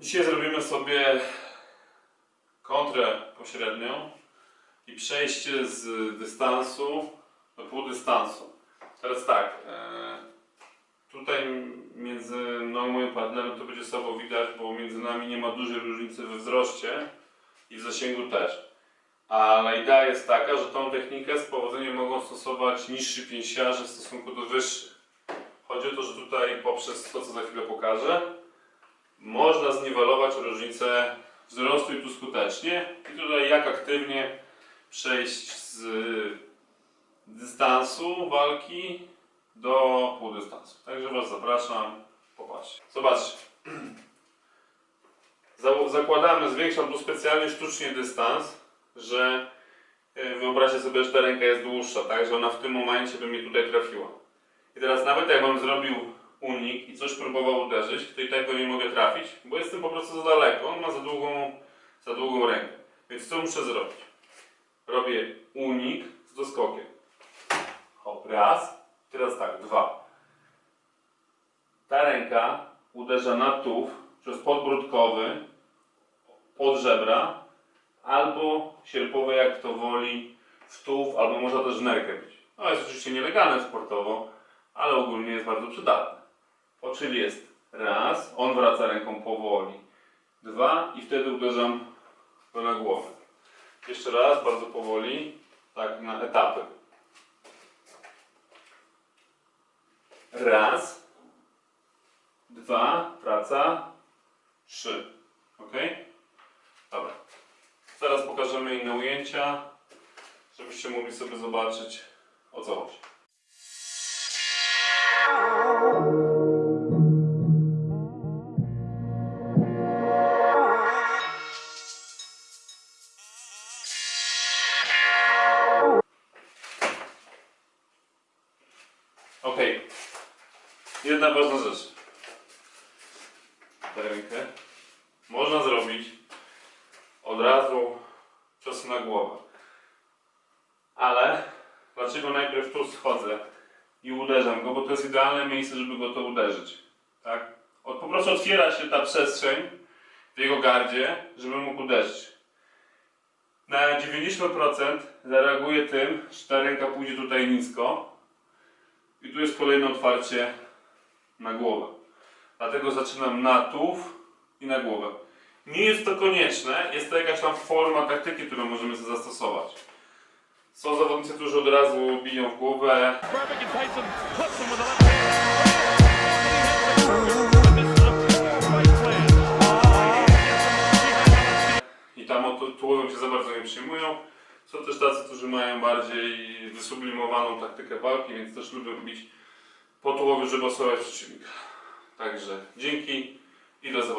Dzisiaj zrobimy sobie kontrę pośrednią i przejście z dystansu do półdystansu. Teraz tak, e, tutaj między mną i moim partnerem to będzie sobą widać, bo między nami nie ma dużej różnicy we wzroście i w zasięgu też. Ale no, idea jest taka, że tą technikę z powodzeniem mogą stosować niżsi pięsiarze w stosunku do wyższych. Chodzi o to, że tutaj poprzez to, co za chwilę pokażę, można zniwelować różnicę wzrostu i tu skutecznie. I tutaj jak aktywnie przejść z dystansu walki do półdystansu. Także Was zapraszam, popatrzcie. Zobaczcie. Za- Zakładamy, zwiększam tu specjalnie sztucznie dystans, że e, wyobraźcie sobie, że ta ręka jest dłuższa, tak, że ona w tym momencie by mnie tutaj trafiła. I teraz nawet jakbym zrobił unik i coś próbował uderzyć, to i tak go nie mogę trafić, bo jestem po prostu za daleko, on ma za długą, za długą rękę. Więc co muszę zrobić? Robię unik z doskokiem. Hop, raz. Teraz tak, dwa. Ta ręka uderza na tułów przez podbródkowy, pod żebra, albo sierpowe, jak kto woli, w tułów, albo może też nerkę być. No jest oczywiście nielegalne sportowo, ale ogólnie jest bardzo przydatne. Czyli jest raz, on wraca ręką powoli. Dwa i wtedy uderzam na głowę. Jeszcze raz, bardzo powoli, tak na etapy. Raz, dwa, praca, trzy. Ok? Dobra. Teraz pokażemy inne ujęcia, żebyście mogli sobie zobaczyć o co chodzi. Ok. Jedna ważna rzecz. Tę rękę można zrobić od razu cios na głowę. Ale dlaczego najpierw tu schodzę i uderzam go? Bo to jest idealne miejsce, żeby go to uderzyć. Tak? Od, po prostu otwiera się ta przestrzeń w jego gardzie, żeby mógł uderzyć. Na 90% zareaguje tym, że ta ręka pójdzie tutaj nisko i tu jest kolejne otwarcie na głowę. Dlatego zaczynam na tułów i na głowę. Nie jest to konieczne, jest to jakaś tam forma taktyki, którą możemy zastosować. Są zawodnicy, którzy od razu biją w głowę. I tam tułowem się za bardzo nie przyjmują. Są też tacy, którzy mają bardziej wysublimowaną taktykę walki, więc też lubią bić po tułowiu, żeby osłabiać przeciwnika. Także dzięki i do zobaczenia.